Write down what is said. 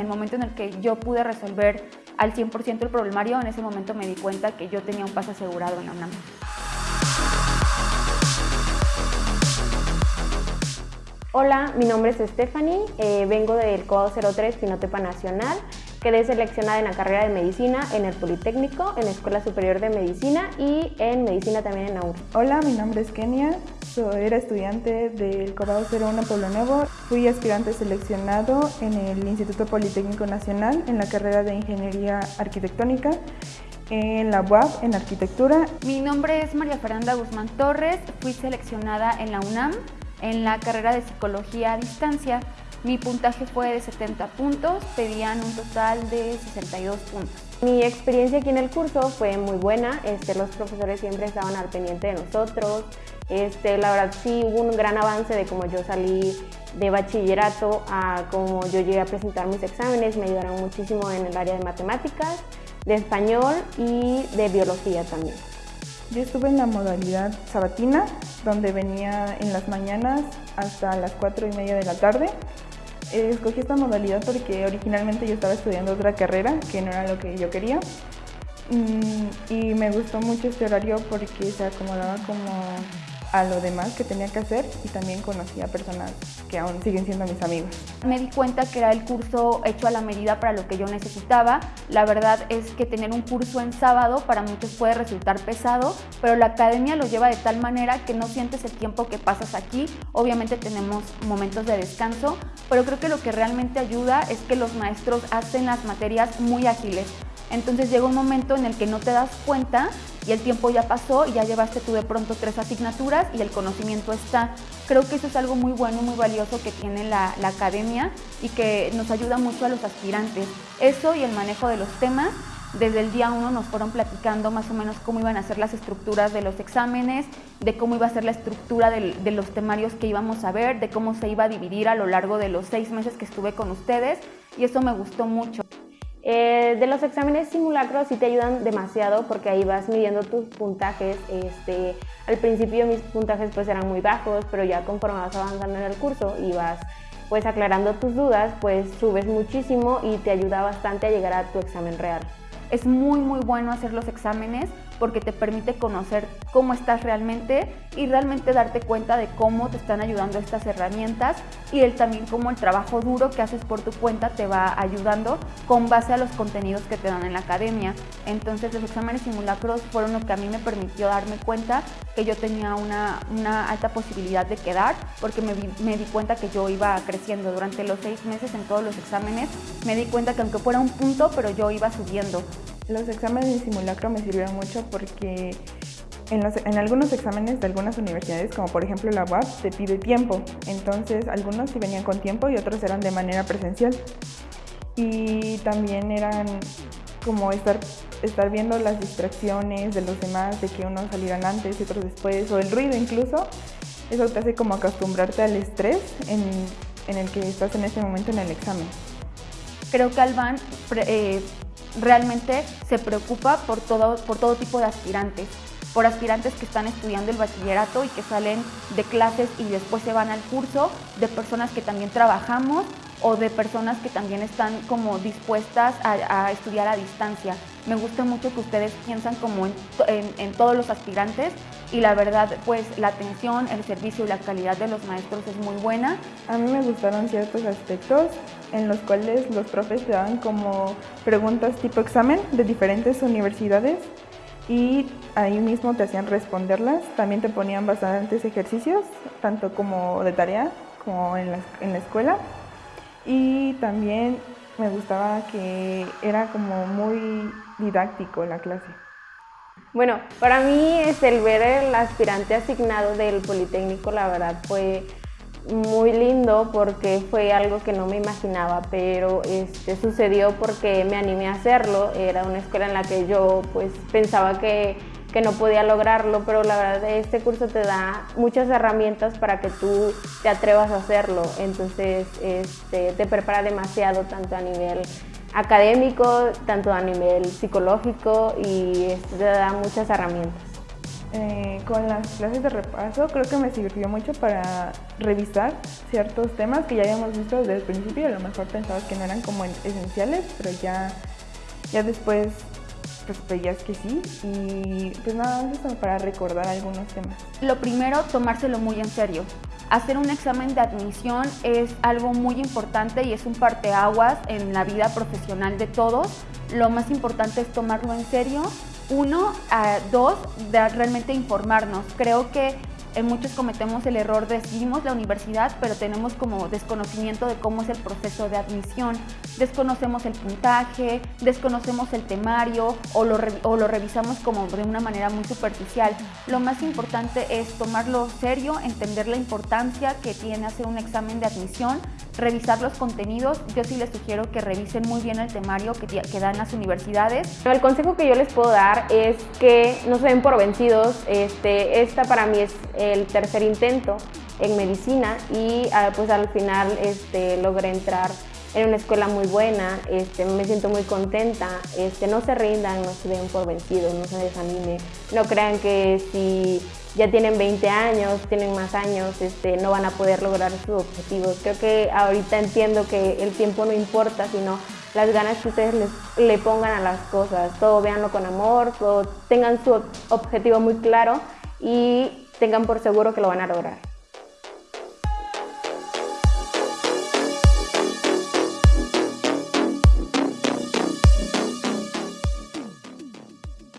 en el momento en el que yo pude resolver al 100% el problemario, en ese momento me di cuenta que yo tenía un paso asegurado en la UNAM. Hola, mi nombre es Stephanie, eh, vengo del COAO 03 Pinotepa Nacional. Quedé seleccionada en la carrera de Medicina en el Politécnico, en la Escuela Superior de Medicina y en Medicina también en AUR. Hola, mi nombre es Kenia, soy, era estudiante del COAO 01 Pueblo Nuevo. Fui aspirante seleccionado en el Instituto Politécnico Nacional en la carrera de Ingeniería Arquitectónica en la UAP en Arquitectura. Mi nombre es María Fernanda Guzmán Torres, fui seleccionada en la UNAM en la carrera de psicología a distancia. Mi puntaje fue de 70 puntos, pedían un total de 62 puntos. Mi experiencia aquí en el curso fue muy buena, este, los profesores siempre estaban al pendiente de nosotros, este, la verdad sí hubo un gran avance de cómo yo salí de bachillerato a cómo yo llegué a presentar mis exámenes, me ayudaron muchísimo en el área de matemáticas, de español y de biología también. Yo estuve en la modalidad sabatina, donde venía en las mañanas hasta las 4 y media de la tarde. Escogí esta modalidad porque originalmente yo estaba estudiando otra carrera, que no era lo que yo quería. Mm, y me gustó mucho este horario porque se acomodaba como a lo demás que tenía que hacer y también conocí a personas que aún siguen siendo mis amigos. Me di cuenta que era el curso hecho a la medida para lo que yo necesitaba. La verdad es que tener un curso en sábado para muchos puede resultar pesado, pero la academia lo lleva de tal manera que no sientes el tiempo que pasas aquí. Obviamente tenemos momentos de descanso, pero creo que lo que realmente ayuda es que los maestros hacen las materias muy ágiles. Entonces llega un momento en el que no te das cuenta y el tiempo ya pasó y ya llevaste tú de pronto tres asignaturas y el conocimiento está. Creo que eso es algo muy bueno, muy valioso que tiene la, academia y que nos ayuda mucho a los aspirantes. Eso y el manejo de los temas desde el día uno nos fueron platicando más o menos cómo iban a ser las estructuras de los exámenes, de cómo iba a ser la estructura de, los temarios que íbamos a ver, de cómo se iba a dividir a lo largo de los seis meses que estuve con ustedes y eso me gustó mucho. Eh, de los exámenes simulacros sí te ayudan demasiado porque ahí vas midiendo tus puntajes. Este, al principio mis puntajes pues eran muy bajos, pero ya conforme vas avanzando en el curso y vas pues aclarando tus dudas, pues subes muchísimo y te ayuda bastante a llegar a tu examen real. Es muy muy bueno hacer los exámenes porque te permite conocer cómo estás realmente y realmente darte cuenta de cómo te están ayudando estas herramientas y el, también cómo el trabajo duro que haces por tu cuenta te va ayudando con base a los contenidos que te dan en la academia. Entonces los exámenes simulacros fueron lo que a mí me permitió darme cuenta que yo tenía una, una alta posibilidad de quedar porque me, me di cuenta que yo iba creciendo durante los seis meses en todos los exámenes. Me di cuenta que aunque fuera un punto, pero yo iba subiendo. Los exámenes de simulacro me sirvieron mucho porque en, algunos exámenes de algunas universidades, como por ejemplo la UAP, te pide tiempo. Entonces, algunos sí venían con tiempo y otros eran de manera presencial. Y también eran como estar, viendo las distracciones de los demás, de que unos salieran antes y otros después, o el ruido incluso. Eso te hace como acostumbrarte al estrés en, en el que estás en ese momento en el examen. Creo que Alban eh, realmente se preocupa por todo, por todo tipo de aspirantes, por aspirantes que están estudiando el bachillerato y que salen de clases y después se van al curso, de personas que también trabajamos o de personas que también están como dispuestas a, estudiar a distancia. Me gusta mucho que ustedes piensan como en, en, todos los aspirantes y la verdad pues la atención, el servicio y la calidad de los maestros es muy buena. A mí me gustaron ciertos aspectos en los cuales los profes te daban como preguntas tipo examen de diferentes universidades y ahí mismo te hacían responderlas. También te ponían bastantes ejercicios, tanto como de tarea como en la, en la escuela. Y también me gustaba que era como muy didáctico la clase. Bueno, para mí es el ver el aspirante asignado del Politécnico, la verdad fue muy lindo porque fue algo que no me imaginaba, pero este, sucedió porque me animé a hacerlo. Era una escuela en la que yo pues pensaba que, que no podía lograrlo, pero la verdad este curso te da muchas herramientas para que tú te atrevas a hacerlo. Entonces este, te prepara demasiado tanto a nivel académico, tanto a nivel psicológico y este, te da muchas herramientas. Eh, con las clases de repaso creo que me sirvió mucho para revisar ciertos temas que ya habíamos visto desde el principio y a lo mejor pensabas que no eran como esenciales, pero ya, ya después pues veías que sí y pues nada, eso para recordar algunos temas. Lo primero, tomárselo muy en serio. Hacer un examen de admisión es algo muy importante y es un parteaguas en la vida profesional de todos. Lo más importante es tomarlo en serio. Uno, dos, de realmente informarnos. Creo que en muchos cometemos el error de seguimos la universidad, pero tenemos como desconocimiento de cómo es el proceso de admisión. Desconocemos el puntaje, desconocemos el temario o lo, o lo revisamos como de una manera muy superficial. Lo más importante es tomarlo serio, entender la importancia que tiene hacer un examen de admisión, revisar los contenidos. Yo sí les sugiero que revisen muy bien el temario que, dan las universidades. El consejo que yo les puedo dar es que no se den por vencidos. Este, esta para mí es el tercer intento en medicina y ah, pues al final este, logré entrar en una escuela muy buena, este, me siento muy contenta, este, no se rindan, no se den por vencidos, no se desanimen, no crean que si ya tienen 20 años, tienen más años, este, no van a poder lograr sus objetivos. Creo que ahorita entiendo que el tiempo no importa, sino las ganas que ustedes le pongan a las cosas, todo véanlo con amor, todo, tengan su objetivo muy claro y tengan por seguro que lo van a lograr.